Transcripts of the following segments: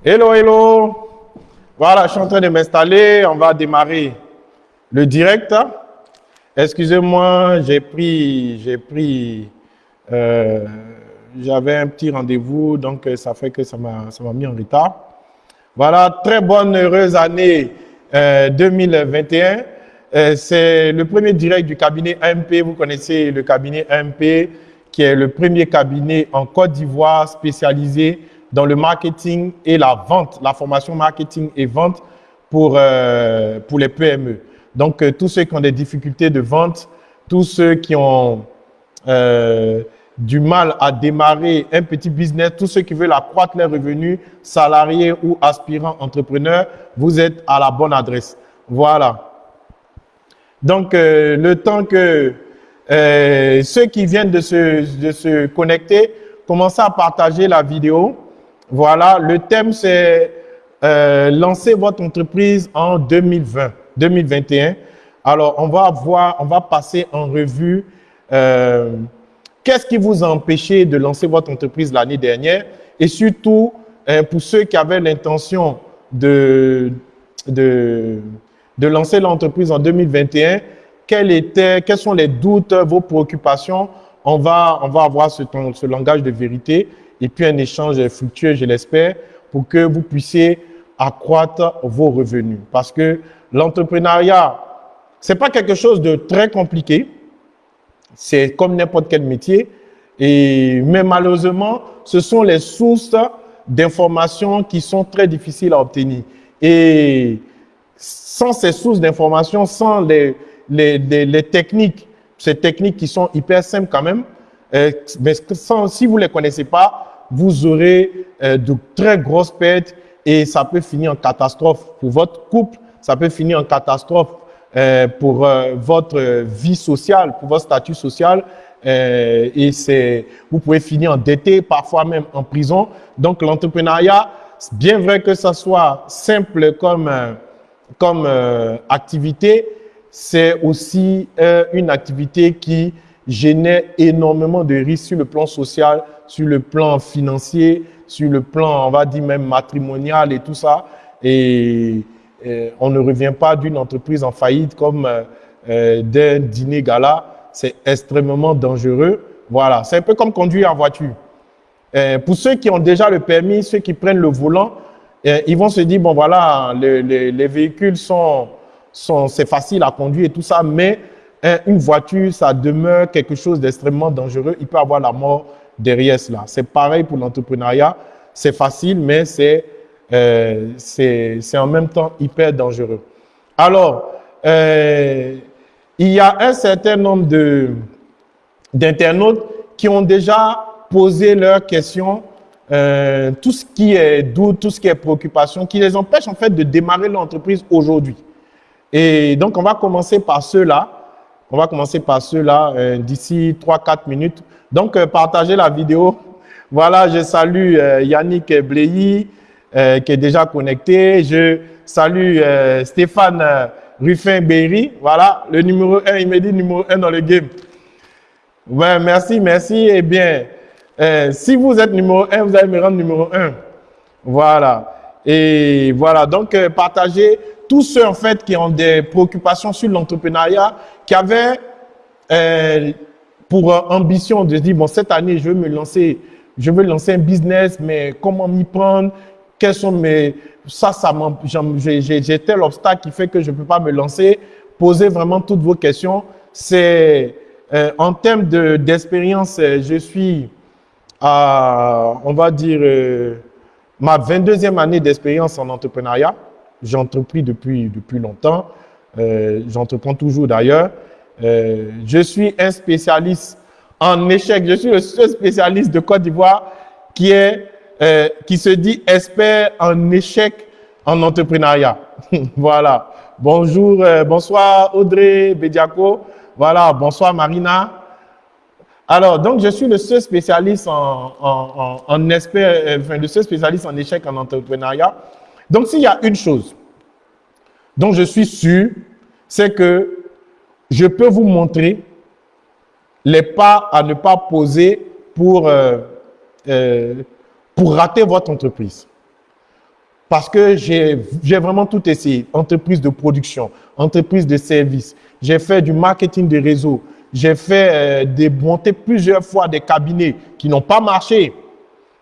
Hello, hello. Voilà, je suis en train de m'installer. On va démarrer le direct. Excusez-moi, j'ai pris, j'ai pris, euh, j'avais un petit rendez-vous, donc ça fait que ça m'a, mis en retard. Voilà, très bonne, heureuse année 2021. Euh, euh, c'est le premier direct du cabinet AMP. Vous connaissez le cabinet AMP, qui est le premier cabinet en Côte d'Ivoire spécialisé dans le marketing et la vente, la formation marketing et vente pour, euh, les PME. Donc, tous ceux qui ont des difficultés de vente, tous ceux qui ont du mal à démarrer un petit business, tous ceux qui veulent accroître leurs revenus, salariés ou aspirants entrepreneurs, vous êtes à la bonne adresse. Voilà. Donc, euh, le temps que euh, ceux qui viennent de se, de se connecter, commencez à partager la vidéo. Voilà, le thème c'est euh, lancer votre entreprise en 2020, 2021. Alors, on va voir, on va passer en revue euh, Qu'est-ce qui vous a empêché de lancer votre entreprise l'année dernière Et surtout, hein, pour ceux qui avaient l'intention de, lancer l'entreprise en 2021, quels, étaient, quels sont les doutes, vos préoccupations? On va, avoir ce langage de vérité et puis un échange fructueux, je l'espère, pour que vous puissiez accroître vos revenus. Parce que l'entrepreneuriat, c'est pas quelque chose de très compliqué. C'est comme n'importe quel métier. Et, mais malheureusement, ce sont les sources d'informations qui sont très difficiles à obtenir. Et sans ces sources d'informations, sans les, les, les, techniques, ces techniques qui sont hyper simples quand même, euh, mais sans, si vous ne les connaissez pas, vous aurez euh, de très grosses pertes et ça peut finir en catastrophe pour votre couple, ça peut finir en catastrophe euh, pour euh, votre vie sociale, pour votre statut social. Et vous pouvez finir endetté, parfois même en prison. Donc l'entrepreneuriat, bien vrai que ça soit simple comme comme activité, c'est aussi une activité qui génère énormément de risques sur le plan social, sur le plan financier, sur le plan, on va dire même matrimonial et tout ça. Et euh, on ne revient pas d'une entreprise en faillite comme euh, euh, d'un dîner gala. C'est extrêmement dangereux. Voilà, c'est un peu comme conduire en voiture. pour ceux qui ont déjà le permis, ceux qui prennent le volant, ils vont se dire, bon voilà, les, véhicules sont, sont c'est facile à conduire et tout ça, mais une voiture, ça demeure quelque chose d'extrêmement dangereux. Il peut avoir la mort derrière cela. C'est pareil pour l'entrepreneuriat. C'est facile, mais c'est euh, en même temps hyper dangereux. Alors, euh, il y a un certain nombre d'internautes qui ont déjà posé leurs questions, euh, tout ce qui est doute, tout ce qui est préoccupation, qui les empêche en fait de démarrer l'entreprise aujourd'hui. Et donc, on va commencer par ceux-là. On va commencer par ceux-là euh, d'ici 3-4 minutes. Donc, euh, partagez la vidéo. Voilà, je salue euh, Yannick euh, qui est déjà connecté. Je salue Stéphane euh, Ruffin-Berry. Voilà, le numéro 1, il me dit numéro 1 dans le game. Ouais, merci, merci. Eh bien, si vous êtes numéro 1, vous allez me rendre numéro 1. Voilà. Et voilà, donc partagez tous ceux en fait qui ont des préoccupations sur l'entrepreneuriat, qui avaient pour ambition de dire, bon, cette année, je veux me lancer, je veux lancer un business, mais comment m'y prendre? Quels sont mes... Ça, ça j'ai tel obstacle qui fait que je ne peux pas me lancer. Posez vraiment toutes vos questions. C'est euh, en termes d'expérience, euh, je suis à, on va dire, euh, ma 22e année d'expérience en entrepreneuriat. J'entrepris depuis, depuis longtemps. J'entreprends toujours d'ailleurs. je suis un spécialiste en échec. Je suis le seul spécialiste de Côte d'Ivoire qui est euh, qui se dit expert en échec en entrepreneuriat. voilà. Bonjour, euh, bonsoir Audrey Bediako. Voilà, bonsoir Marina. Alors, donc, je suis le seul spécialiste en, en, en, expert, euh, enfin, le seul spécialiste en échec en entrepreneuriat. Donc, s'il y a une chose dont je suis sûr, c'est que je peux vous montrer les pas à ne pas poser pour euh, pour rater votre entreprise. parce que j'ai vraiment tout essayé. Entreprise de production, entreprise de service. J'ai fait du marketing de réseau. J'ai fait euh, monter plusieurs fois des cabinets qui n'ont pas marché.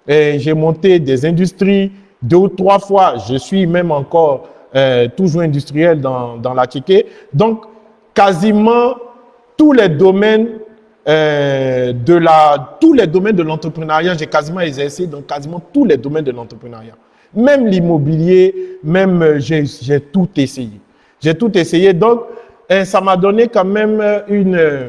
J'ai monté des industries deux ou trois fois. Je suis même encore euh, toujours industriel dans, la Tchéquée. Donc, quasiment tous les domaines euh, de la, tous les domaines de l'entrepreneuriat, j'ai quasiment exercé dans quasiment tous les domaines de l'entrepreneuriat. Même l'immobilier, même euh, j'ai tout essayé. J'ai tout essayé. Donc, ça m'a donné quand même une,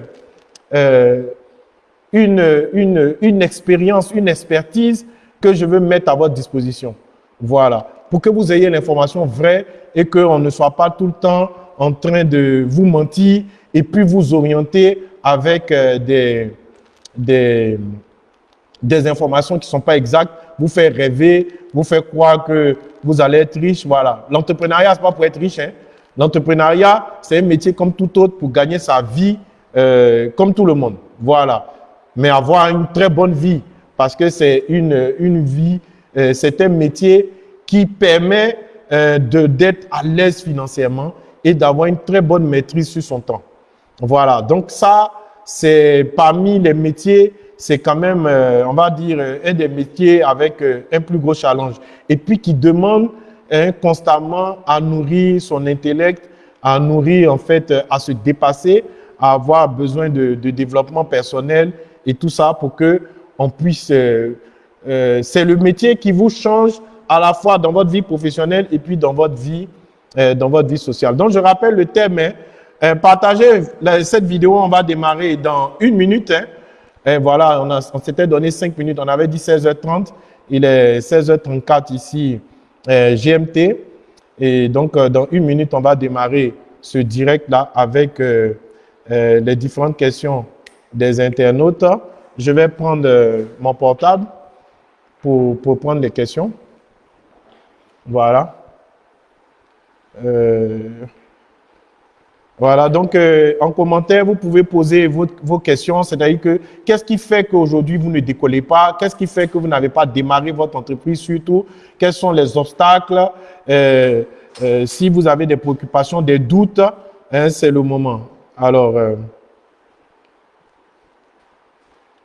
une, une expérience, une expertise que je veux mettre à votre disposition. Voilà. Pour que vous ayez l'information vraie et qu'on ne soit pas tout le temps en train de vous mentir et puis vous orienter avec euh, des, des, des informations qui ne sont pas exactes, vous faire rêver, vous faire croire que vous allez être riche. Voilà. L'entrepreneuriat, c'est pas pour être riche. Hein. L'entrepreneuriat, c'est un métier comme tout autre pour gagner sa vie euh, comme tout le monde. Voilà. Mais avoir une très bonne vie parce que c'est une, une vie, euh, c'est un métier qui permet euh, d'être à l'aise financièrement et d'avoir une très bonne maîtrise sur son temps. Voilà. Donc ça, c'est parmi les métiers, c'est quand même, euh, on va dire, euh, un des métiers avec un plus gros challenge. Et puis qui demande hein, constamment à nourrir son intellect, à nourrir en fait, à se dépasser, à avoir besoin de, de développement personnel et tout ça pour que on puisse. C'est le métier qui vous change à la fois dans votre vie professionnelle et puis dans votre vie, dans votre vie sociale. Donc je rappelle le thème. Hein, euh, partagez cette vidéo, on va démarrer dans une minute. Hein. Voilà, on, s'était donné cinq minutes, on avait dit 16h30, il est 16h34 ici, euh, GMT. Et donc, euh, dans une minute, on va démarrer ce direct-là avec euh, euh, les différentes questions des internautes. Je vais prendre mon portable pour, prendre les questions. Voilà. Euh, voilà, donc euh, en commentaire, vous pouvez poser vos, questions, c'est-à-dire que qu'est-ce qui fait qu'aujourd'hui vous ne décollez pas, qu'est-ce qui fait que vous n'avez pas démarré votre entreprise surtout, quels sont les obstacles, euh, si vous avez des préoccupations, des doutes, hein, c'est le moment. Alors,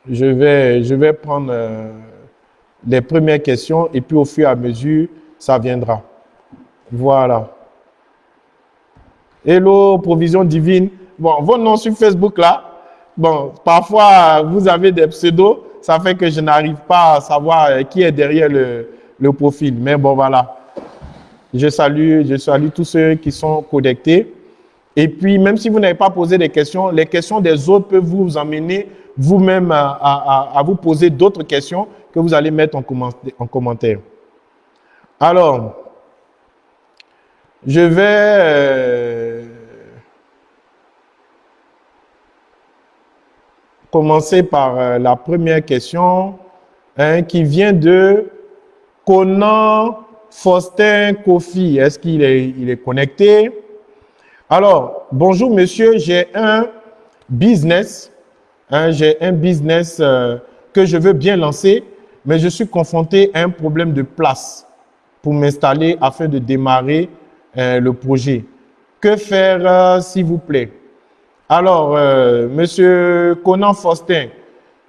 je, vais, je vais prendre les premières questions et puis au fur et à mesure, ça viendra. Voilà. Hello, provision divine. Bon, vos noms sur Facebook là, bon, parfois vous avez des pseudos, ça fait que je n'arrive pas à savoir euh, qui est derrière le, profil. Mais bon, voilà. Je salue, je salue tous ceux qui sont connectés. Et puis, même si vous n'avez pas posé des questions, les questions des autres peuvent vous emmener vous-même à, vous poser d'autres questions que vous allez mettre en, en commentaire. Alors, je vais euh, commencer par euh, la première question hein, qui vient de Conan Faustin Kofi. Est-ce qu'il est, il est connecté? Alors, bonjour monsieur, j'ai un business, hein, j'ai un business euh, que je veux bien lancer, mais je suis confronté à un problème de place pour m'installer afin de démarrer euh, le projet. Que faire, euh, s'il vous plaît? Alors, euh, Monsieur Conan Faustin,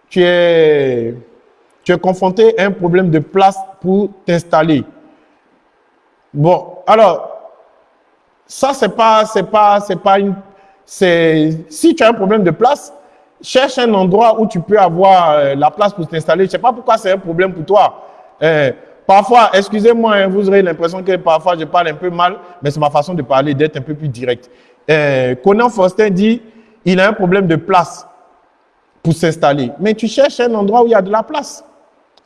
tu es, tu es confronté à un problème de place pour t'installer. Bon, alors, ça, c'est pas, c'est pas, c'est pas une, c'est, si tu as un problème de place, cherche un endroit où tu peux avoir euh, la place pour t'installer. Je sais pas pourquoi c'est un problème pour toi. Euh, Parfois, excusez-moi, hein, vous aurez l'impression que parfois je parle un peu mal, mais c'est ma façon de parler, d'être un peu plus direct. Euh, Conan Faustin dit, il a un problème de place pour s'installer. Mais tu cherches un endroit où il y a de la place.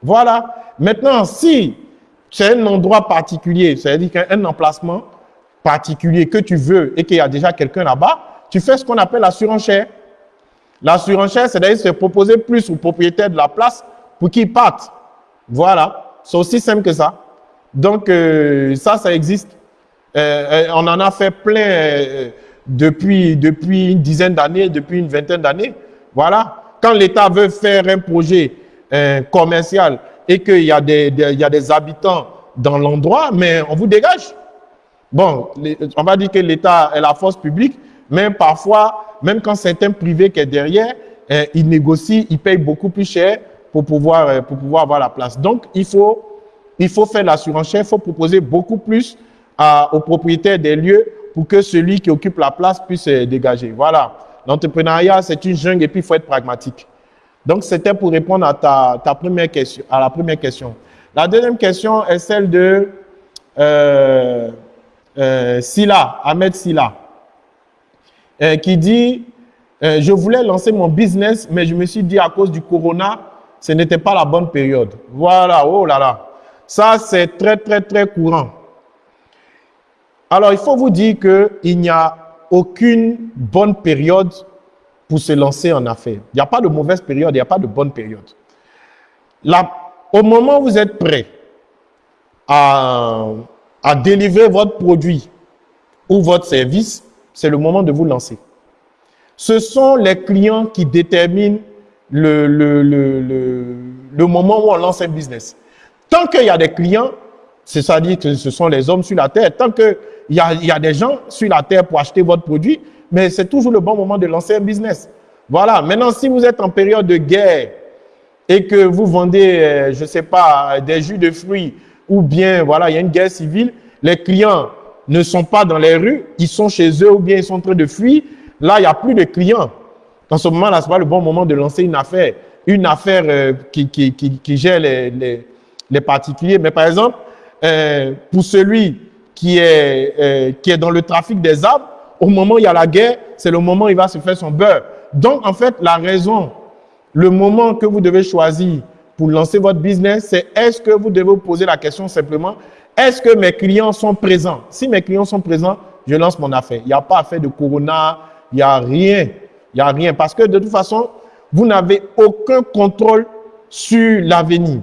Voilà. Maintenant, si c'est un endroit particulier, c'est-à-dire qu'un emplacement particulier que tu veux et qu'il y a déjà quelqu'un là-bas, tu fais ce qu'on appelle la surenchère. La surenchère, c'est-à-dire se proposer plus au propriétaire de la place pour qu'il parte. Voilà. C'est aussi simple que ça. Donc, euh, ça, ça existe. Euh, euh, on en a fait plein depuis, une dizaine d'années, depuis une vingtaine d'années. Voilà. Quand l'État veut faire un projet commercial et qu'il y, des, y a des habitants dans l'endroit, mais on vous dégage. Bon, on va dire que l'État est la force publique, mais parfois, même quand c'est un privé qui est derrière, eh, il négocie, il paye beaucoup plus cher pour pouvoir, euh, pour pouvoir avoir la place. Donc, il faut, il faut faire la surenchère, il faut proposer beaucoup plus aux propriétaires des lieux pour que celui qui occupe la place puisse euh, dégager. Voilà. L'entrepreneuriat, c'est une jungle et puis il faut être pragmatique. Donc, c'était pour répondre à ta, ta, première question, à la première question. La deuxième question est celle de euh, euh, Silla, Ahmed Silla, euh, qui dit euh, Je voulais lancer mon business, mais je me suis dit à cause du corona, ce n'était pas la bonne période. Voilà, oh là là. Ça, c'est très, très, très courant. Alors, il faut vous dire qu'il n'y a aucune bonne période pour se lancer en affaires. Il n'y a pas de mauvaise période, il n'y a pas de bonne période. Au moment où vous êtes prêt à, à délivrer votre produit ou votre service, c'est le moment de vous lancer. Ce sont les clients qui déterminent le, le, le, le moment où on lance un business. Tant qu'il y a des clients, c'est-à-dire que ce sont les hommes sur la terre, tant qu'il y a, y a des gens sur la terre pour acheter votre produit, mais c'est toujours le bon moment de lancer un business. Voilà. Maintenant, si vous êtes en période de guerre et que vous vendez, euh, je ne sais pas, des jus de fruits ou bien, voilà, il y a une guerre civile, les clients ne sont pas dans les rues, ils sont chez eux ou bien ils sont en train de fuir, là, il n'y a plus de clients. Dans ce moment-là, ce n'est pas le bon moment de lancer une affaire, une affaire euh, qui, qui, gère les, particuliers. Mais par exemple, euh, pour celui qui est, euh, qui est dans le trafic des arbres, au moment où il y a la guerre, c'est le moment où il va se faire son beurre. Donc, en fait, la raison, le moment que vous devez choisir pour lancer votre business, c'est est-ce que vous devez vous poser la question simplement, est-ce que mes clients sont présents? Si mes clients sont présents, je lance mon affaire. Il n'y a pas affaire de corona, il n'y a rien. Il n'y a rien. Parce que de toute façon, vous n'avez aucun contrôle sur l'avenir.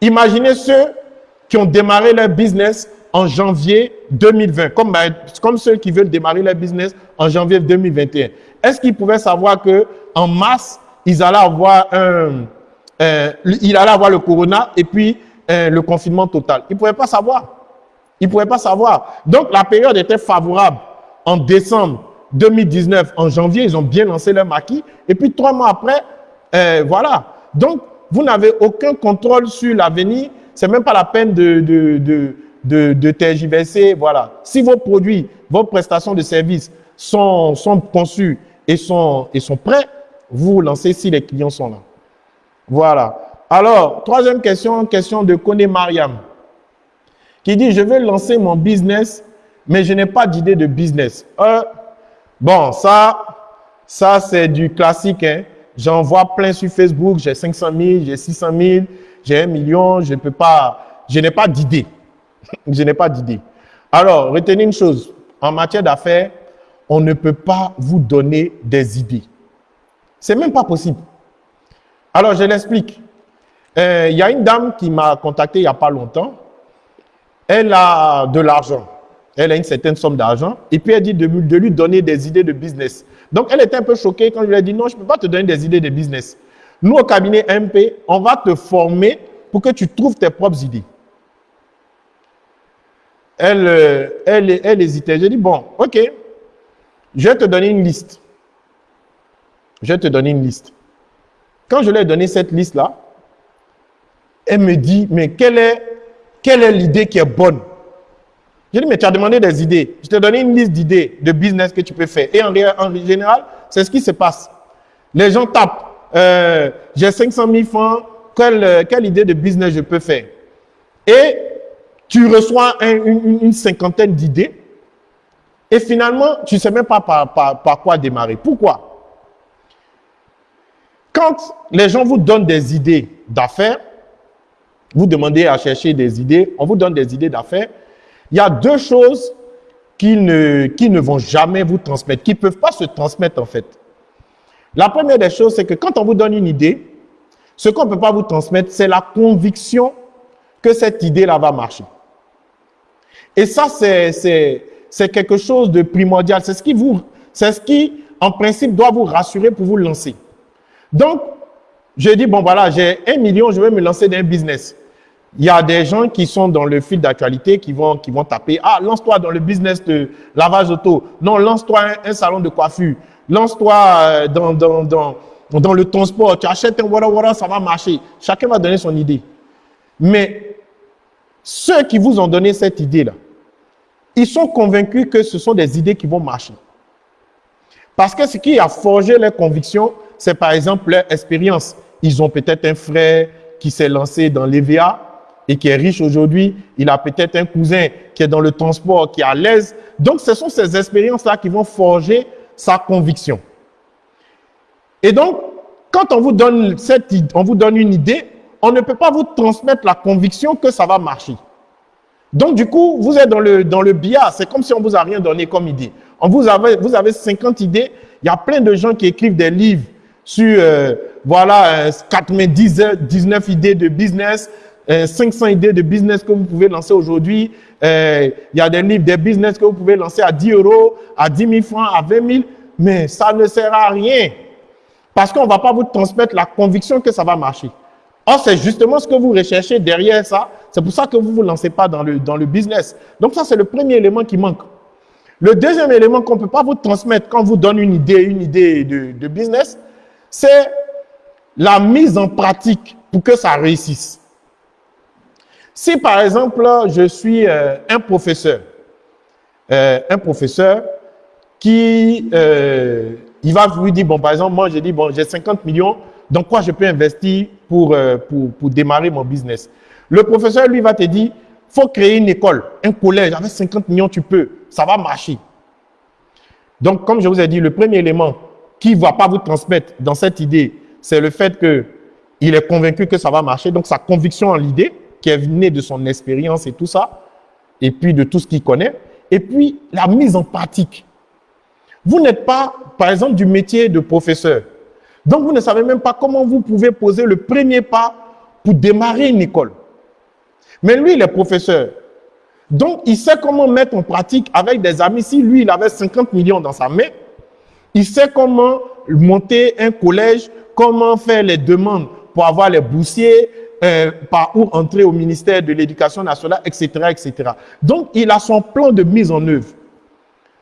Imaginez ceux qui ont démarré leur business en janvier 2020, comme, ben, comme ceux qui veulent démarrer leur business en janvier 2021. Est-ce qu'ils pouvaient savoir que en mars, ils allaient avoir un, euh, avoir le corona et puis euh, le confinement total. Ils ne pouvaient pas savoir. Ils ne pouvaient pas savoir. Donc, la période était favorable en décembre 2019, en janvier, ils ont bien lancé leur maquis. Et puis, trois mois après, euh, voilà. Donc, vous n'avez aucun contrôle sur l'avenir. C'est même pas la peine de, de, de, de, de tergiverser. Voilà. Si vos produits, vos prestations de services sont, sont conçus et sont, et sont prêts, vous lancez si les clients sont là. Voilà. Alors, troisième question, question de Kone Mariam, qui dit, je veux lancer mon business, mais je n'ai pas d'idée de business. Euh, Bon, ça, ça c'est du classique. Hein. J'en vois plein sur Facebook. J'ai 500 000, j'ai 600 000, j'ai un million. Je peux pas, je n'ai pas d'idée. je n'ai pas d'idée. Alors, retenez une chose. En matière d'affaires, on ne peut pas vous donner des idées. C'est même pas possible. Alors, je l'explique. Euh, il y a une dame qui m'a contacté il n'y a pas longtemps. Elle a de l'argent. Elle a une certaine somme d'argent. Et puis elle dit de, lui donner des idées de business. Donc elle était un peu choquée quand je lui ai dit non, je ne peux pas te donner des idées de business. Nous, au cabinet MP, on va te former pour que tu trouves tes propres idées. Elle, euh, elle, elle hésitait. J'ai dit, bon, ok, je vais te donner une liste. Je vais te donner une liste. Quand je lui ai donné cette liste-là, elle me dit, mais quelle est, quelle est l'idée qui est bonne? Je dis, mais tu as demandé des idées. Je t'ai donné une liste d'idées de business que tu peux faire. Et en, général, c'est ce qui se passe. Les gens tapent, euh, j'ai 500 000 francs, quelle, quelle, idée de business je peux faire? Et tu reçois une, cinquantaine d'idées. Et finalement, tu ne sais même pas par, par quoi démarrer. Pourquoi? Quand les gens vous donnent des idées d'affaires, vous demandez à chercher des idées, on vous donne des idées d'affaires, il y a deux choses qui ne, qui ne vont jamais vous transmettre, qui ne peuvent pas se transmettre en fait. La première des choses, c'est que quand on vous donne une idée, ce qu'on ne peut pas vous transmettre, c'est la conviction que cette idée-là va marcher. Et ça, c'est quelque chose de primordial. C'est ce qui vous, c'est ce qui, en principe, doit vous rassurer pour vous lancer. Donc, je dis, bon voilà, j'ai un million, je vais me lancer dans un business. Il y a des gens qui sont dans le fil d'actualité qui vont, qui vont taper Ah, lance-toi dans le business de lavage auto. Non, lance-toi un, salon de coiffure. Lance-toi euh, dans, dans, dans, dans, le transport. Tu achètes un wara wara, ça va marcher. Chacun va donner son idée. Mais ceux qui vous ont donné cette idée-là, ils sont convaincus que ce sont des idées qui vont marcher. Parce que ce qui a forgé leurs convictions, c'est par exemple leur expérience. Ils ont peut-être un frère qui s'est lancé dans l'EVA et qui est riche aujourd'hui. Il a peut-être un cousin qui est dans le transport, qui est à l'aise. Donc, ce sont ces expériences-là qui vont forger sa conviction. Et donc, quand on vous donne cette, on vous donne une idée, on ne peut pas vous transmettre la conviction que ça va marcher. Donc, du coup, vous êtes dans le, dans le biais. C'est comme si on vous a rien donné comme idée. On vous, avez, vous avez 50 idées. Il y a plein de gens qui écrivent des livres sur, euh, voilà, 90, euh, 19 idées de business, 500 euh, idées de business que vous pouvez lancer aujourd'hui. il y a des livres, des business que vous pouvez lancer à 10 euros, à 10 000 francs, à 20 000. Mais ça ne sert à rien. Parce qu'on ne va pas vous transmettre la conviction que ça va marcher. Or, c'est justement ce que vous recherchez derrière ça. C'est pour ça que vous ne vous lancez pas dans le, dans le business. Donc ça, c'est le premier élément qui manque. Le deuxième élément qu'on ne peut pas vous transmettre quand on vous donne une idée, une idée de, business, c'est la mise en pratique pour que ça réussisse. Si par exemple, je suis euh, un professeur, euh, un professeur qui, euh, il va vous dire, bon, par exemple, moi, j'ai dit, bon, j'ai 50 millions, dans quoi je peux investir pour, pour, pour démarrer mon business? Le professeur, lui, va te dire, faut créer une école, un collège, avec 50 millions, tu peux, ça va marcher. Donc, comme je vous ai dit, le premier élément qui ne va pas vous transmettre dans cette idée, c'est le fait qu'il est convaincu que ça va marcher. Donc, sa conviction en l'idée, qui est née de son expérience et tout ça, et puis de tout ce qu'il connaît. Et puis, la mise en pratique. Vous n'êtes pas, par exemple, du métier de professeur. Donc, vous ne savez même pas comment vous pouvez poser le premier pas pour démarrer une école. Mais lui, il est professeur. Donc, il sait comment mettre en pratique avec des amis. Si lui, il avait 50 millions dans sa main, il sait comment monter un collège, comment faire les demandes pour avoir les boursiers, euh, par où entrer au ministère de l'Éducation nationale, etc., etc. Donc, il a son plan de mise en œuvre.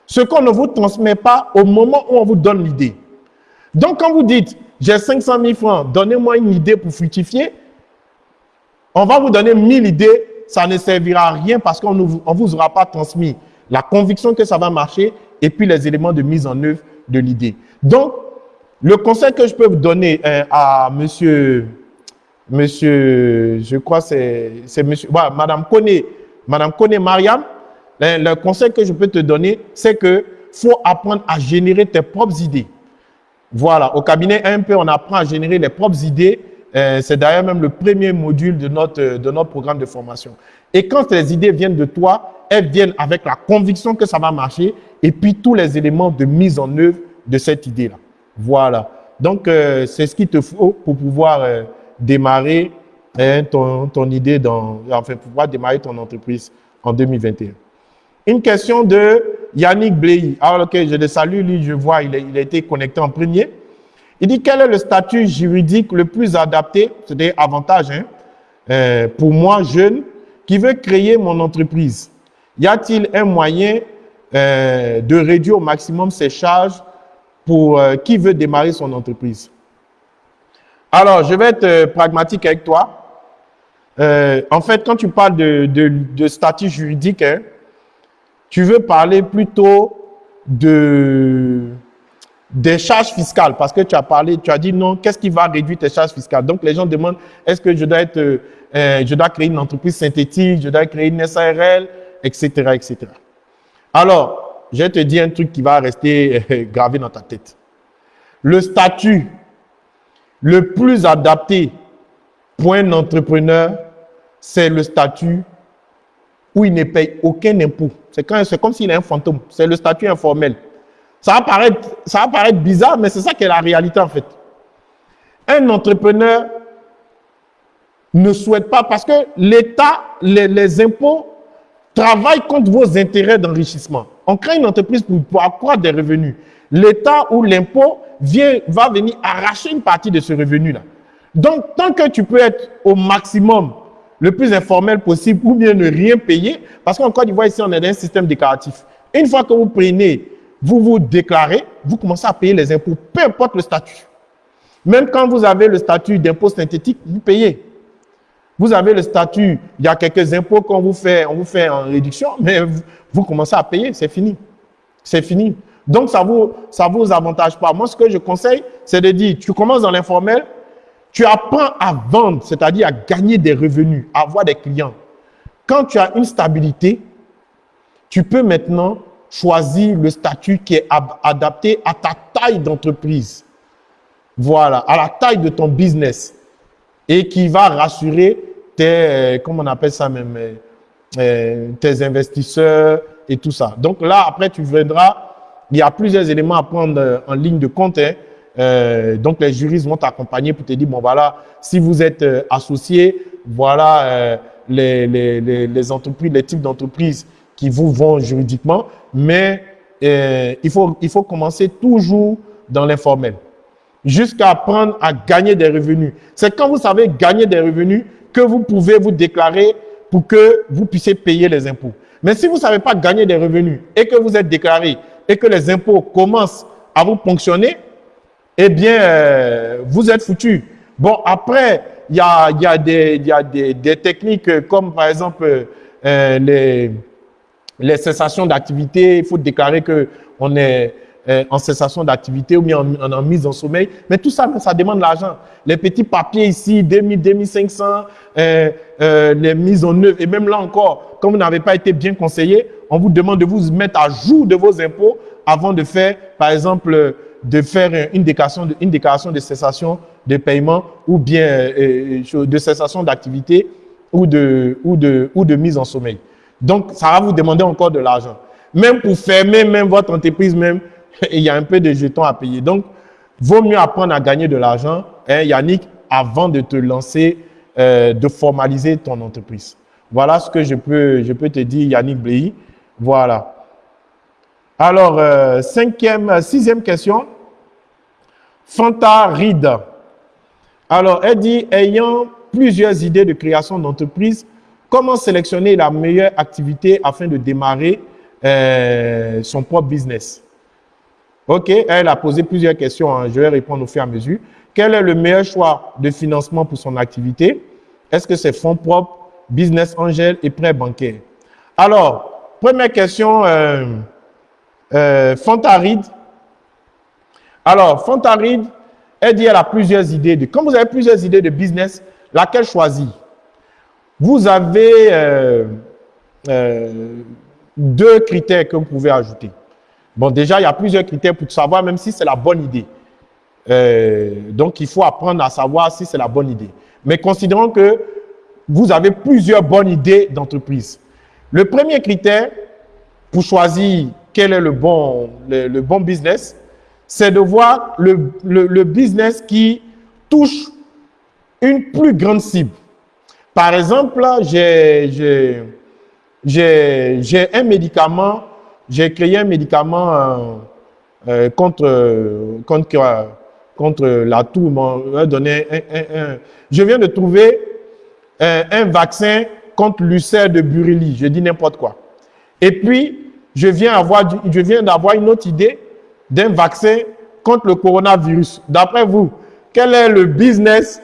Ce qu'on ne vous transmet pas au moment où on vous donne l'idée. Donc, quand vous dites, j'ai 500 000 francs, donnez-moi une idée pour fructifier, on va vous donner mille idées, ça ne servira à rien parce qu'on ne vous aura pas transmis la conviction que ça va marcher et puis les éléments de mise en œuvre de l'idée. Donc, le conseil que je peux vous donner euh, à monsieur, monsieur, je crois c'est monsieur, voilà, madame Kone, madame Kone Mariam, le, le conseil que je peux te donner, c'est que faut apprendre à générer tes propres idées. Voilà, au cabinet MP, on apprend à générer les propres idées euh, c'est d'ailleurs même le premier module de notre, de notre programme de formation. Et quand les idées viennent de toi, elles viennent avec la conviction que ça va marcher et puis tous les éléments de mise en œuvre de cette idée-là. Voilà. Donc, euh, c'est ce qu'il te faut pour pouvoir euh, démarrer hein, ton, idée, dans, enfin, pouvoir démarrer ton entreprise en 2021. Une question de Yannick Bley. Alors, ok, je le salue, lui, je vois, il il a été connecté en premier. Il dit quel est le statut juridique le plus adapté, c'est-à-dire avantage, hein, euh, pour moi, jeune, qui veut créer mon entreprise? Y a-t-il un moyen euh, de réduire au maximum ses charges pour euh, qui veut démarrer son entreprise? Alors, je vais être pragmatique avec toi. en fait, quand tu parles de, statut juridique, hein, tu veux parler plutôt de des charges fiscales, parce que tu as parlé, tu as dit non, qu'est-ce qui va réduire tes charges fiscales? Donc les gens demandent, est-ce que je dois être, euh, euh, je dois créer une entreprise synthétique, je dois créer une SARL, etc., etc. Alors, je vais te dire un truc qui va rester euh, gravé dans ta tête. Le statut le plus adapté pour un entrepreneur, c'est le statut où il ne paye aucun impôt. C'est comme s'il est un fantôme. C'est le statut informel. Ça va paraître, bizarre, mais c'est ça qui est la réalité en fait. Un entrepreneur ne souhaite pas, parce que l'État, les, impôts travaillent contre vos intérêts d'enrichissement. On crée une entreprise pour, pour accroître des revenus. L'État ou l'impôt va venir arracher une partie de ce revenu-là. Donc, tant que tu peux être au maximum le plus informel possible ou bien ne rien payer. Parce qu'en Côte d'Ivoire, ici, on est dans un système déclaratif. Une fois que vous prenez, vous vous déclarez, vous commencez à payer les impôts, peu importe le statut. Même quand vous avez le statut d'impôt synthétique, vous payez. Vous avez le statut, il y a quelques impôts qu'on vous fait, on vous fait en réduction, mais vous, commencez à payer, c'est fini. C'est fini. Donc, ça vous, vous avantage pas. Moi, ce que je conseille, c'est de dire, tu commences dans l'informel, tu apprends à vendre, c'est-à-dire à gagner des revenus, à avoir des clients. Quand tu as une stabilité, tu peux maintenant choisir le statut qui est adapté à ta taille d'entreprise. Voilà, à la taille de ton business. Et qui va rassurer tes, euh, comment on appelle ça même, euh, euh, tes investisseurs et tout ça. Donc là, après, tu viendras, il y a plusieurs éléments à prendre en ligne de compte. Hein. donc les juristes vont t'accompagner pour te dire, bon voilà, si vous êtes associé, voilà les, entreprises, les types d'entreprises qui vous vont juridiquement, mais il, faut, il faut commencer toujours dans l'informel jusqu'à apprendre à gagner des revenus. C'est quand vous savez gagner des revenus que vous pouvez vous déclarer pour que vous puissiez payer les impôts. Mais si vous ne savez pas gagner des revenus et que vous êtes déclaré et que les impôts commencent à vous ponctionner, eh bien, euh, vous êtes foutu. Bon, après, il y a, des, techniques comme par exemple euh, les, cessations d'activité. Il faut déclarer que on est euh, en cessation d'activité ou en, mise en sommeil. Mais tout ça, ça demande de l'argent. Les petits papiers ici, 2000, 2500, euh, euh, les mises en œuvre. Et même là encore, comme vous n'avez pas été bien conseillé, on vous demande de vous mettre à jour de vos impôts avant de faire, par exemple, de faire une déclaration de, une de cessation de paiement ou bien euh, euh, de cessation d'activité ou de, ou, de, ou de mise en sommeil. Donc, ça va vous demander encore de l'argent. Même pour fermer même votre entreprise, même, il y a un peu de jetons à payer. Donc, vaut mieux apprendre à gagner de l'argent, hein, Yannick, avant de te lancer, euh, de formaliser ton entreprise. Voilà ce que je peux, te dire, Yannick Blei. Voilà. Alors, euh, cinquième, sixième question. Fanta Reed. Alors, elle dit, ayant plusieurs idées de création d'entreprise, comment sélectionner la meilleure activité afin de démarrer euh, son propre business? Ok, elle a posé plusieurs questions, hein. je vais répondre au fur et à mesure. Quel est le meilleur choix de financement pour son activité? Est-ce que c'est fonds propres, business angel et prêt bancaire Alors, première question, euh, euh. Alors, Fontaride, elle dit qu'elle a plusieurs idées. De, quand vous avez plusieurs idées de business, laquelle choisir? Vous avez euh, euh deux critères que vous pouvez ajouter. Bon, déjà, il y a plusieurs critères pour savoir même si c'est la bonne idée. Donc, il faut apprendre à savoir si c'est la bonne idée. Mais considérons que vous avez plusieurs bonnes idées d'entreprise. Le premier critère pour choisir quel est le bon, le, bon business, c'est de voir le, le, business qui touche une plus grande cible. Par exemple, j'ai un médicament j'ai créé un médicament euh, euh, contre, contre, contre la toux. Donné un, Je viens de trouver un, un vaccin contre l'ulcère de Burili. Je dis n'importe quoi. Et puis, je viens d'avoir une autre idée d'un vaccin contre le coronavirus. D'après vous, quel est le business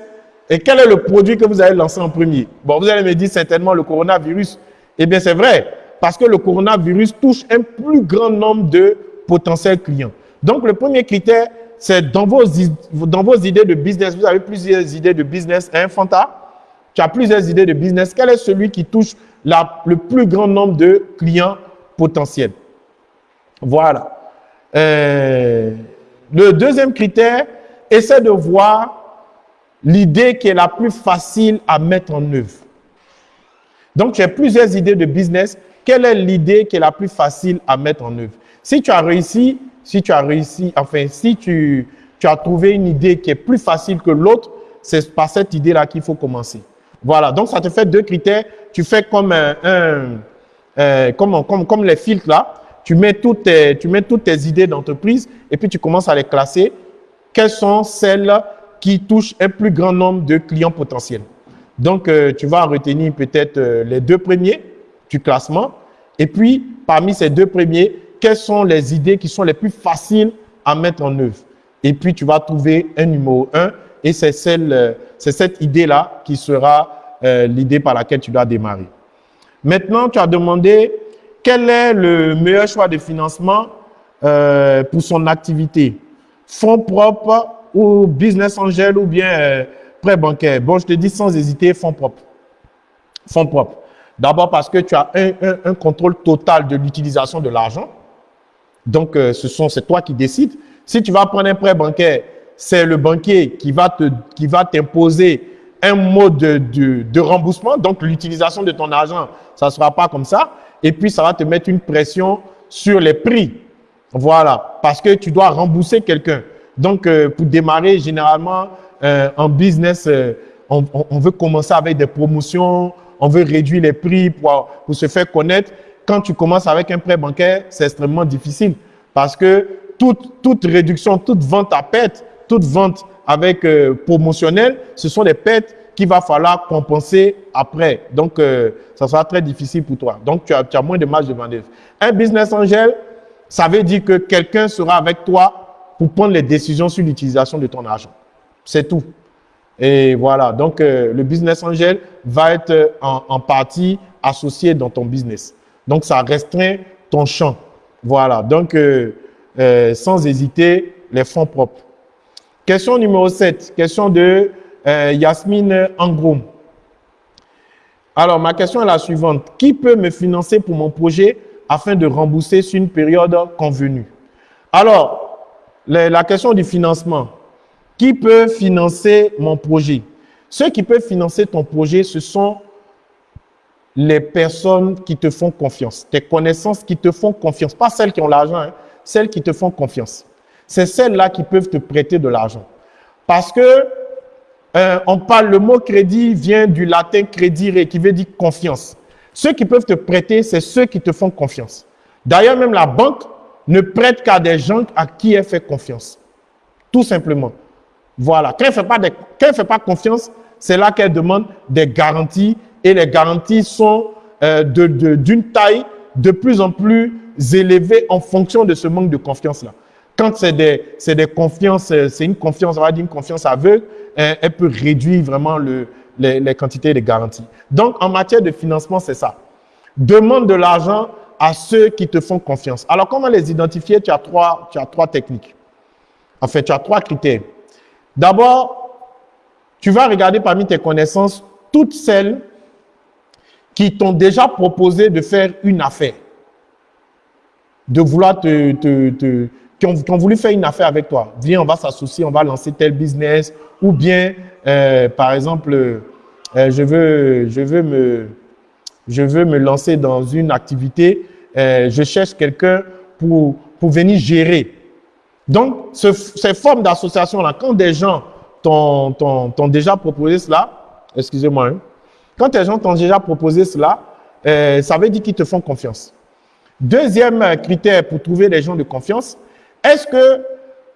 et quel est le produit que vous allez lancer en premier? Bon, vous allez me dire certainement le coronavirus. Eh bien, c'est vrai parce que le coronavirus touche un plus grand nombre de potentiels clients. Donc, le premier critère, c'est dans vos, dans vos idées de business, vous avez plusieurs idées de business, hein, Fanta? Tu as plusieurs idées de business. Quel est celui qui touche le plus grand nombre de clients potentiels? Voilà. Euh, le deuxième critère, essaie de voir l'idée qui est la plus facile à mettre en œuvre. Donc, tu as plusieurs idées de business quelle est l'idée qui est la plus facile à mettre en œuvre? Si tu as réussi, si tu as réussi, enfin, si tu, tu as trouvé une idée qui est plus facile que l'autre, c'est par cette idée-là qu'il faut commencer. Voilà, donc ça te fait deux critères. Tu fais comme un, un comme, les filtres là. Tu mets, toutes tes, tu mets tes idées d'entreprise et puis tu commences à les classer. Quelles sont celles qui touchent un plus grand nombre de clients potentiels? Donc, euh, tu vas retenir peut-être euh, les deux premiers du classement. Et puis, parmi ces deux premiers, quelles sont les idées qui sont les plus faciles à mettre en œuvre? Et puis, tu vas trouver un numéro 1 et c'est euh, cette idée-là qui sera l'idée par laquelle tu dois démarrer. Maintenant, tu as demandé quel est le meilleur choix de financement pour son activité. Fonds propres ou business angel ou bien prêt bancaire. Bon, je te dis sans hésiter, fonds propres. Fonds propres. D'abord parce que tu as un, contrôle total de l'utilisation de l'argent. Donc, euh, ce sont c'est toi qui décides. Si tu vas prendre un prêt bancaire, c'est le banquier qui va te qui va t'imposer un mode de, de, remboursement. Donc, l'utilisation de ton argent, ça ne sera pas comme ça. Et puis, ça va te mettre une pression sur les prix. Voilà. Parce que tu dois rembourser quelqu'un. Donc, euh, pour démarrer, généralement, euh, en business, euh, on, veut commencer avec des promotions, on veut réduire les prix pour, pour se faire connaître. Quand tu commences avec un prêt bancaire, c'est extrêmement difficile parce que toute, toute réduction, toute vente à perte, toute vente avec euh, promotionnel, ce sont des pertes qu'il va falloir compenser après. Donc, ça sera très difficile pour toi. Donc, tu as, tu as moins de marge de manœuvre. Un business angel, ça veut dire que quelqu'un sera avec toi pour prendre les décisions sur l'utilisation de ton argent. C'est tout. Et voilà, donc euh, le business angel va être euh, en, partie associé dans ton business. Donc ça restreint ton champ. Voilà, donc euh, sans hésiter, les fonds propres. Question numéro 7, question de Yasmine Angroum. Alors, ma question est la suivante. Qui peut me financer pour mon projet afin de rembourser sur une période convenue? Alors, la question du financement. Qui peut financer mon projet? Ceux qui peuvent financer ton projet, ce sont les personnes qui te font confiance, tes connaissances qui te font confiance, pas celles qui ont l'argent, hein, celles qui te font confiance. C'est celles-là qui peuvent te prêter de l'argent. Parce que euh, on parle, le mot crédit vient du latin credire qui veut dire confiance. Ceux qui peuvent te prêter, c'est ceux qui te font confiance. D'ailleurs, même la banque ne prête qu'à des gens à qui elle fait confiance. Tout simplement. Voilà. Quand elle ne fait, pas confiance, c'est là qu'elle demande des garanties et les garanties sont euh, d'une taille de plus en plus élevée en fonction de ce manque de confiance-là. Quand c'est des, des confiances, euh, c'est une confiance, on va dire une confiance aveugle, euh, elle peut réduire vraiment le, les, les quantités de garanties. Donc, en matière de financement, c'est ça. Demande de l'argent à ceux qui te font confiance. Alors, comment les identifier? Tu as, trois, tu as trois techniques. En fait, tu as trois critères. D'abord, tu vas regarder parmi tes connaissances toutes celles qui t'ont déjà proposé de faire une affaire, de vouloir te, qui, ont, voulu faire une affaire avec toi. Viens, on va s'associer, on va lancer tel business, ou bien, euh, par exemple, euh, je veux, je veux me, je veux me lancer dans une activité, euh, je cherche quelqu'un pour, pour venir gérer. Donc, ces formes d'association-là, quand des gens t'ont déjà proposé cela, excusez-moi, hein, quand des gens t'ont déjà proposé cela, euh, ça veut dire qu'ils te font confiance. Deuxième critère pour trouver des gens de confiance, est-ce que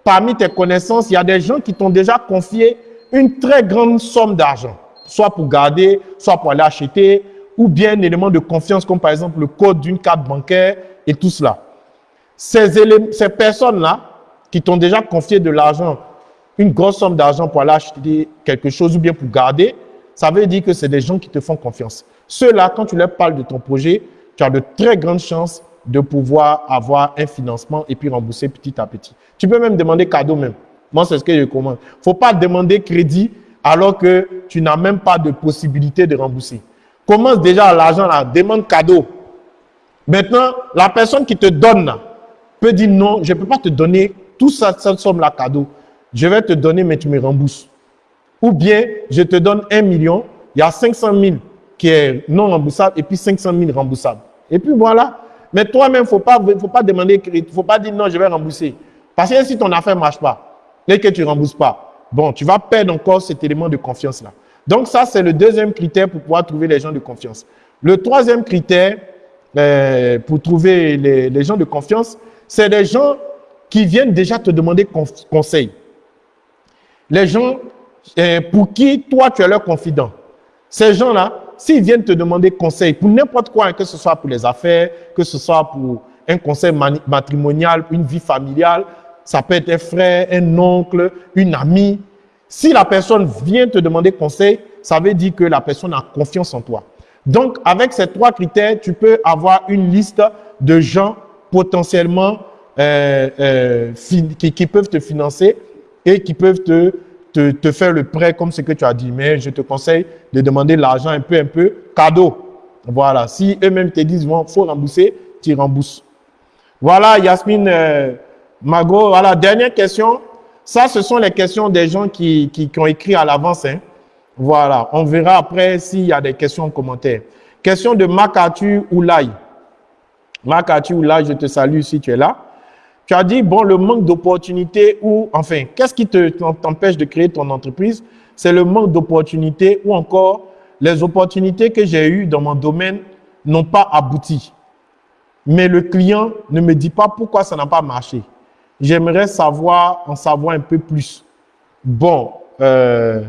parmi tes connaissances, il y a des gens qui t'ont déjà confié une très grande somme d'argent, soit pour garder, soit pour aller acheter, ou bien un élément de confiance comme par exemple le code d'une carte bancaire et tout cela. Ces, personnes-là, qui t'ont déjà confié de l'argent, une grosse somme d'argent pour aller acheter quelque chose ou bien pour garder, ça veut dire que c'est des gens qui te font confiance. Ceux-là, quand tu leur parles de ton projet, tu as de très grandes chances de pouvoir avoir un financement et puis rembourser petit à petit. Tu peux même demander cadeau même. Moi, c'est ce que je recommande. Il ne faut pas demander crédit alors que tu n'as même pas de possibilité de rembourser. Commence déjà l'argent là, demande cadeau. Maintenant, la personne qui te donne là, peut dire non, je ne peux pas te donner tout ça, cette somme-là cadeau, je vais te donner, mais tu me rembourses. Ou bien, je te donne un million, il y a 500 000 qui est non remboursable et puis 500 000 remboursables. Et puis voilà. Mais toi-même, il ne faut pas, faut pas demander, il ne faut pas dire non, je vais rembourser. Parce que si ton affaire ne marche pas et que tu ne rembourses pas, bon, tu vas perdre encore cet élément de confiance-là. Donc ça, c'est le deuxième critère pour pouvoir trouver les gens de confiance. Le troisième critère euh, pour trouver les, les gens de confiance, c'est des gens qui viennent déjà te demander conseil. Les gens euh, pour qui toi tu es leur confident. Ces gens-là, s'ils viennent te demander conseil pour n'importe quoi, que ce soit pour les affaires, que ce soit pour un conseil matrimonial, une vie familiale, ça peut être un frère, un oncle, une amie. Si la personne vient te demander conseil, ça veut dire que la personne a confiance en toi. Donc, avec ces trois critères, tu peux avoir une liste de gens potentiellement euh, euh, qui, peuvent te financer et qui peuvent te, te, faire le prêt comme ce que tu as dit. Mais je te conseille de demander l'argent un peu, un peu, cadeau. Voilà. Si eux-mêmes te disent, bon, faut rembourser, tu rembourses. Voilà, Yasmine euh, Mago. Voilà, dernière question. Ça, ce sont les questions des gens qui, qui, ont écrit à l'avance. Hein. Voilà, on verra après s'il y a des questions en commentaire. Question de Makatu Oulay. Makatu Oulay, je te salue si tu es là. Tu as dit, bon, le manque d'opportunités ou, enfin, qu'est-ce qui t'empêche de créer ton entreprise? C'est le manque d'opportunités ou encore les opportunités que j'ai eues dans mon domaine n'ont pas abouti. Mais le client ne me dit pas pourquoi ça n'a pas marché. J'aimerais savoir, en savoir un peu plus. Bon, euh,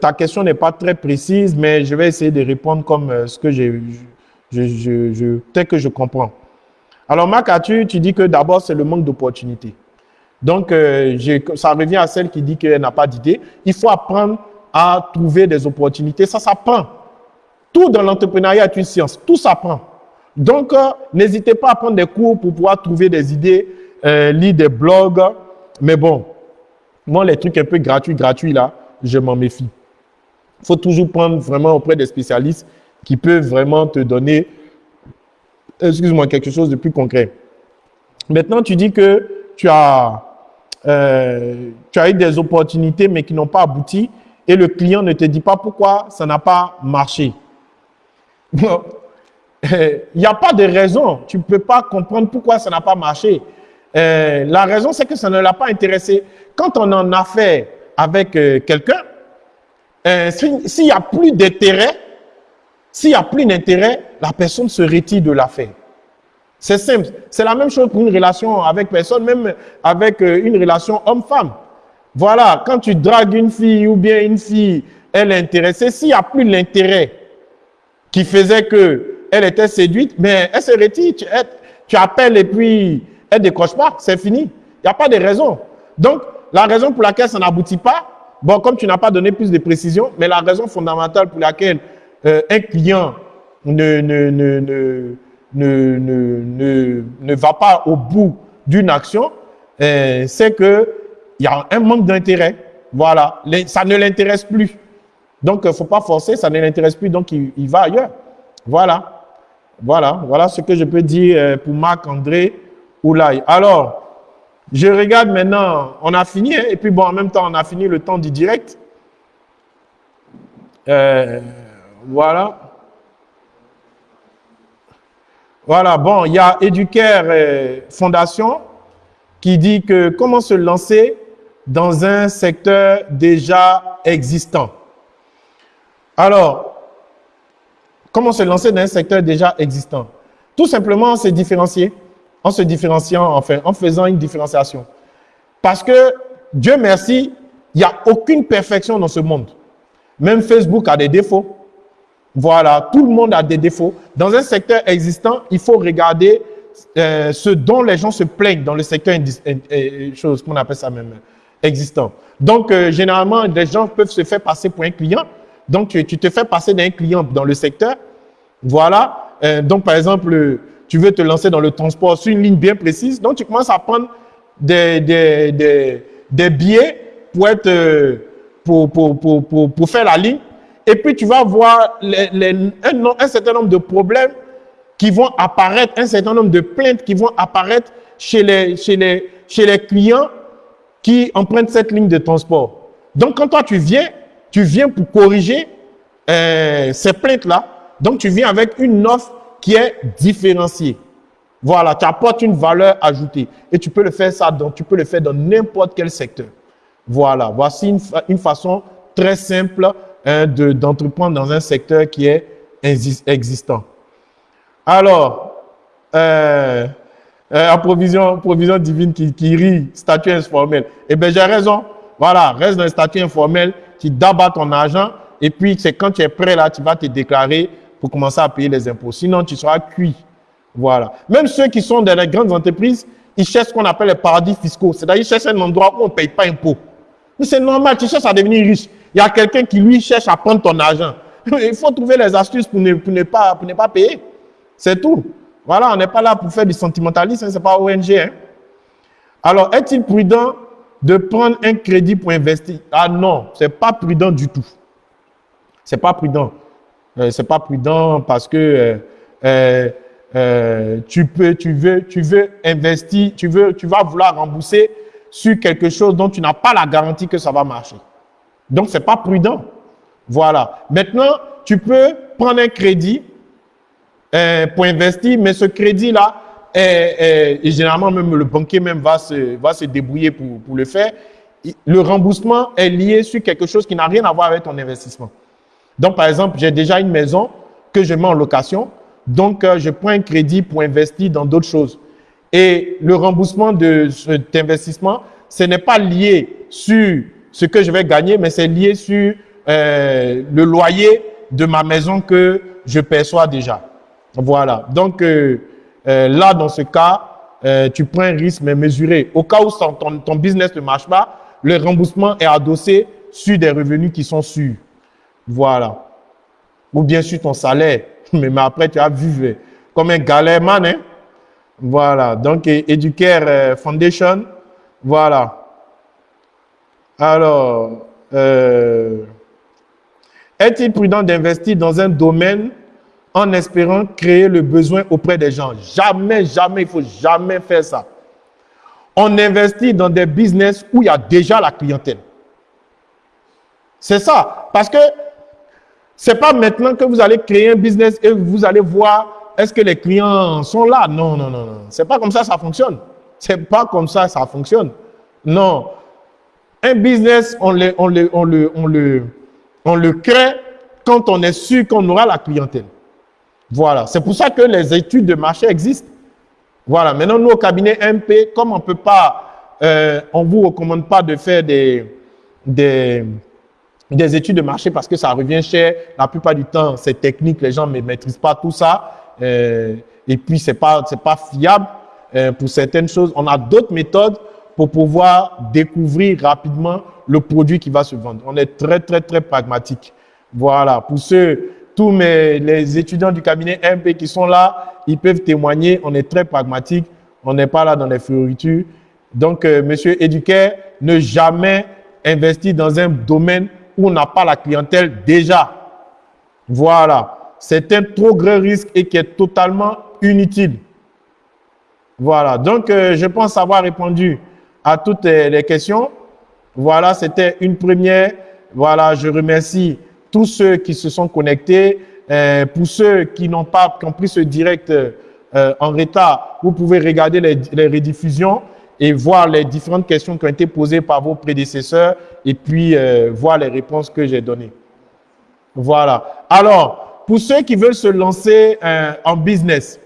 ta question n'est pas très précise, mais je vais essayer de répondre comme euh, ce que j'ai, je, je, je, peut-être que je comprends. Alors, Marc, tu, tu dis que d'abord, c'est le manque d'opportunités. Donc, euh, ça revient à celle qui dit qu'elle n'a pas d'idée. Il faut apprendre à trouver des opportunités. Ça s'apprend. Tout dans l'entrepreneuriat est une science. Tout s'apprend. Donc, euh, n'hésitez pas à prendre des cours pour pouvoir trouver des idées, euh, lire des blogs. Mais bon, moi, les trucs un peu gratuits, gratuits, là, je m'en méfie. Il faut toujours prendre vraiment auprès des spécialistes qui peuvent vraiment te donner excuse-moi, quelque chose de plus concret. Maintenant, tu dis que tu as, euh, tu as eu des opportunités, mais qui n'ont pas abouti, et le client ne te dit pas pourquoi ça n'a pas marché. Il n'y a pas de raison. Tu ne peux pas comprendre pourquoi ça n'a pas marché. Euh, la raison, c'est que ça ne l'a pas intéressé. Quand on en a fait avec euh, quelqu'un, s'il n'y a plus d'intérêt, s'il n'y a plus d'intérêt, la personne se retire de l'affaire. C'est simple. C'est la même chose pour une relation avec personne, même avec euh, une relation homme-femme. Voilà, quand tu dragues une fille ou bien une fille, elle est intéressée, s'il n'y a plus l'intérêt qui faisait que elle était séduite, mais elle se retire, tu, appelles et puis elle décroche pas, c'est fini. Il n'y a pas de raison. Donc, la raison pour laquelle ça n'aboutit pas, bon, comme tu n'as pas donné plus de précision, mais la raison fondamentale pour laquelle euh, un client ne, ne, ne, ne, ne, va pas au bout d'une action, euh, c'est qu'il y a un manque d'intérêt. Voilà, ça ne l'intéresse plus. Donc, il ne faut pas forcer, ça ne l'intéresse plus, donc il, va ailleurs. Voilà, voilà, voilà ce que je peux dire euh, pour Marc-André Oulay. Alors, je regarde maintenant, on a fini, hein, et puis bon, en même temps, on a fini le temps du direct. Euh, voilà. Voilà, bon, il y a Educare Fondation qui dit que comment se lancer dans un secteur déjà existant. Alors, comment se lancer dans un secteur déjà existant? Tout simplement, se différencier, en se différenciant, en faisant une différenciation. Parce que, Dieu merci, il n'y a aucune perfection dans ce monde. Même Facebook a des défauts. Voilà, tout le monde a des défauts. Dans un secteur existant, il faut regarder euh, ce dont les gens se plaignent dans le secteur chose qu'on appelle ça même existant. Donc, euh, généralement, des gens peuvent se faire passer pour un client. Donc, tu, te fais passer d'un client dans le secteur. Voilà. Euh, donc, par exemple, tu veux te lancer dans le transport sur une ligne bien précise. Donc, tu commences à prendre des, des, des, des billets pour, être, pour, pour, pour, pour faire la ligne et puis tu vas voir un, certain nombre de problèmes qui vont apparaître, un certain nombre de plaintes qui vont apparaître chez les, clients qui empruntent cette ligne de transport. Donc quand toi tu viens, tu viens pour corriger euh, ces plaintes-là. Donc tu viens avec une offre qui est différenciée. Voilà, tu apportes une valeur ajoutée. Et tu peux le faire ça, donc tu peux le faire dans n'importe quel secteur. Voilà, voici une façon très simple Hein, d'entreprendre dans un secteur qui est existant. Alors, euh, euh, provision, divine qui, qui rit, statut informel. Eh bien, j'ai raison. Voilà, reste dans le statut informel, tu dabats ton argent Et puis, c'est quand tu es prêt là, tu vas te déclarer pour commencer à payer les impôts. Sinon, tu seras cuit. Voilà. Même ceux qui sont dans les grandes entreprises, ils cherchent ce qu'on appelle les paradis fiscaux. C'est-à-dire, ils cherchent un endroit où on ne paye pas impôt. Mais c'est normal, tu cherches à devenir riche. Il y a quelqu'un qui, lui, cherche à prendre ton argent. Il faut trouver les astuces pour ne, pas, payer. C'est tout. Voilà, on n'est pas là pour faire du sentimentalisme, hein, ce n'est pas ONG. Hein. Alors, est-il prudent de prendre un crédit pour investir? Ah non, ce n'est pas prudent du tout. Ce n'est pas prudent. Euh, ce n'est pas prudent parce que euh, euh, tu peux, tu veux, tu veux investir, tu veux, tu vas vouloir rembourser sur quelque chose dont tu n'as pas la garantie que ça va marcher. Donc, c'est pas prudent. Voilà. Maintenant, tu peux prendre un crédit euh, pour investir, mais ce crédit-là, et généralement, même le banquier même va se, va se débrouiller pour, le faire. Le remboursement est lié sur quelque chose qui n'a rien à voir avec ton investissement. Donc, par exemple, j'ai déjà une maison que je mets en location. Donc, euh, je prends un crédit pour investir dans d'autres choses. Et le remboursement de cet investissement, ce n'est pas lié sur ce que je vais gagner, mais c'est lié sur euh, le loyer de ma maison que je perçois déjà. Voilà. Donc, euh, euh là, dans ce cas, tu prends un risque, mais mesuré. Au cas où ton, business ne marche pas, le remboursement est adossé sur des revenus qui sont sûrs. Voilà. Ou bien sur ton salaire. Mais, après, tu as vu comme un galère man. Hein? Voilà. Donc, Educare Foundation. Voilà. Alors, euh, est-il prudent d'investir dans un domaine en espérant créer le besoin auprès des gens? Jamais, jamais, il faut jamais faire ça. On investit dans des business où il y a déjà la clientèle. C'est ça. Parce que c'est pas maintenant que vous allez créer un business et vous allez voir est-ce que les clients sont là? Non, non, non, non. C'est pas comme ça ça fonctionne. C'est pas comme ça ça fonctionne. Non. Un business, on le, on le, on le, on le, on le crée quand on est sûr qu'on aura la clientèle. Voilà. C'est pour ça que les études de marché existent. Voilà. Maintenant, nous, au cabinet MP, comme on ne peut pas, euh, on ne vous recommande pas de faire des, des, des études de marché parce que ça revient cher. La plupart du temps, c'est technique, les gens ne maîtrisent pas tout ça. Euh, et puis, ce n'est pas, pas fiable euh, pour certaines choses. On a d'autres méthodes pour pouvoir découvrir rapidement le produit qui va se vendre. On est très, très, très pragmatique. Voilà. Pour ceux, tous les étudiants du cabinet MP qui sont là, ils peuvent témoigner. On est très pragmatique. On n'est pas là dans les fioritures. Donc, euh, monsieur Éduquer, ne jamais investir dans un domaine où on n'a pas la clientèle déjà. Voilà. C'est un trop grand risque et qui est totalement inutile. Voilà. Donc, euh, je pense avoir répondu à toutes les questions. Voilà, c'était une première. Voilà, je remercie tous ceux qui se sont connectés. Euh, pour ceux qui n'ont pas compris ce direct euh, en retard, vous pouvez regarder les, rediffusions et voir les différentes questions qui ont été posées par vos prédécesseurs et puis euh, voir les réponses que j'ai données. Voilà. Alors, pour ceux qui veulent se lancer en business,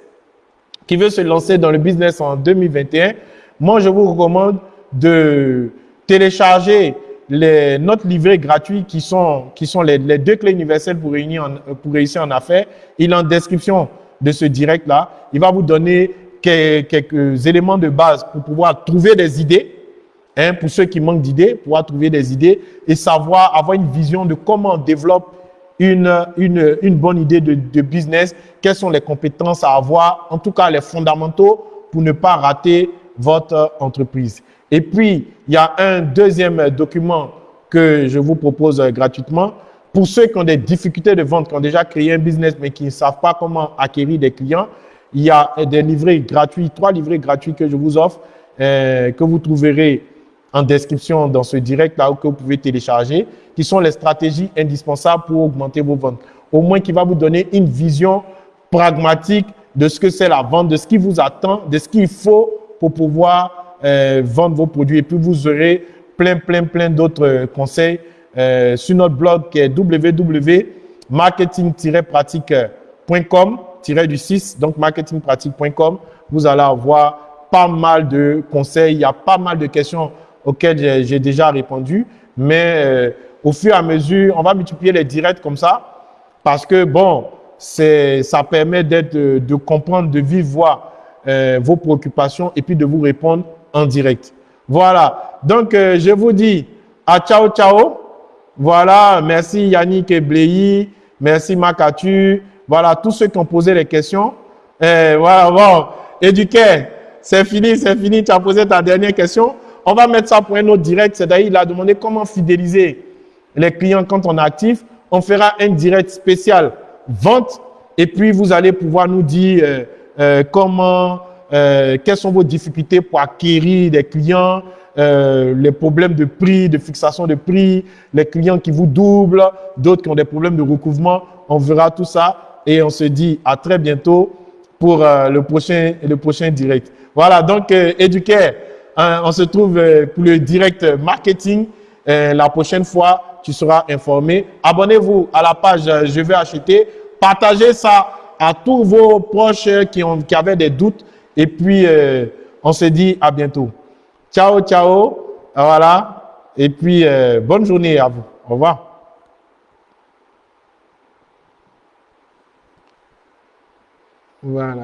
qui veulent se lancer dans le business en 2021, moi, je vous recommande de télécharger les, notre livret gratuit qui sont, qui sont les, deux clés universelles pour, réussir en affaires. Il est en description de ce direct-là. Il va vous donner quelques éléments de base pour pouvoir trouver des idées, hein, pour ceux qui manquent d'idées, pouvoir trouver des idées et savoir, avoir une vision de comment on développe une, une, une bonne idée de business, quelles sont les compétences à avoir, en tout cas les fondamentaux pour ne pas rater votre entreprise. Et puis, il y a un deuxième document que je vous propose gratuitement. Pour ceux qui ont des difficultés de vente, qui ont déjà créé un business mais qui ne savent pas comment acquérir des clients, il y a des livrets gratuits, trois livrets gratuits que je vous offre, euh, que vous trouverez en description dans ce direct là où que vous pouvez télécharger, qui sont les stratégies indispensables pour augmenter vos ventes. Au moins qui va vous donner une vision pragmatique de ce que c'est la vente, de ce qui vous attend, de ce qu'il faut pour pouvoir euh, vendre vos produits. Et puis vous aurez plein, plein, plein d'autres conseils euh, sur notre blog qui est www.marketing-pratique.com du 6, donc marketingpratique.com, vous allez avoir pas mal de conseils. Il y a pas mal de questions auxquelles j'ai déjà répondu. Mais euh, au fur et à mesure, on va multiplier les directs comme ça, parce que bon, ça permet d'être, de, comprendre, de vivre voix euh, vos préoccupations et puis de vous répondre en direct. Voilà. Donc, euh, je vous dis à ciao, ciao. Voilà. Merci Yannick Ebléi. Merci Makatu. Voilà, tous ceux qui ont posé les questions. Euh, voilà, bon. Éduqué, c'est fini, c'est fini. Tu as posé ta dernière question. On va mettre ça pour un autre direct. C'est-à-dire, il a demandé comment fidéliser les clients quand on est actif. On fera un direct spécial vente et puis vous allez pouvoir nous dire euh, euh, comment, euh, quelles sont vos difficultés pour acquérir des clients, les problèmes de prix, de fixation de prix, les clients qui vous doublent, d'autres qui ont des problèmes de recouvrement. On verra tout ça et on se dit à très bientôt pour le, prochain, le prochain direct. Voilà, donc éduquer, hein, on se trouve pour le direct marketing la prochaine fois tu seras informé. Abonnez-vous à la page euh, Je vais acheter. Partagez ça à tous vos proches qui, ont, qui avaient des doutes. Et puis, euh, on se dit à bientôt. Ciao, ciao. Voilà. Et puis, euh, bonne journée à vous. Au revoir. Voilà.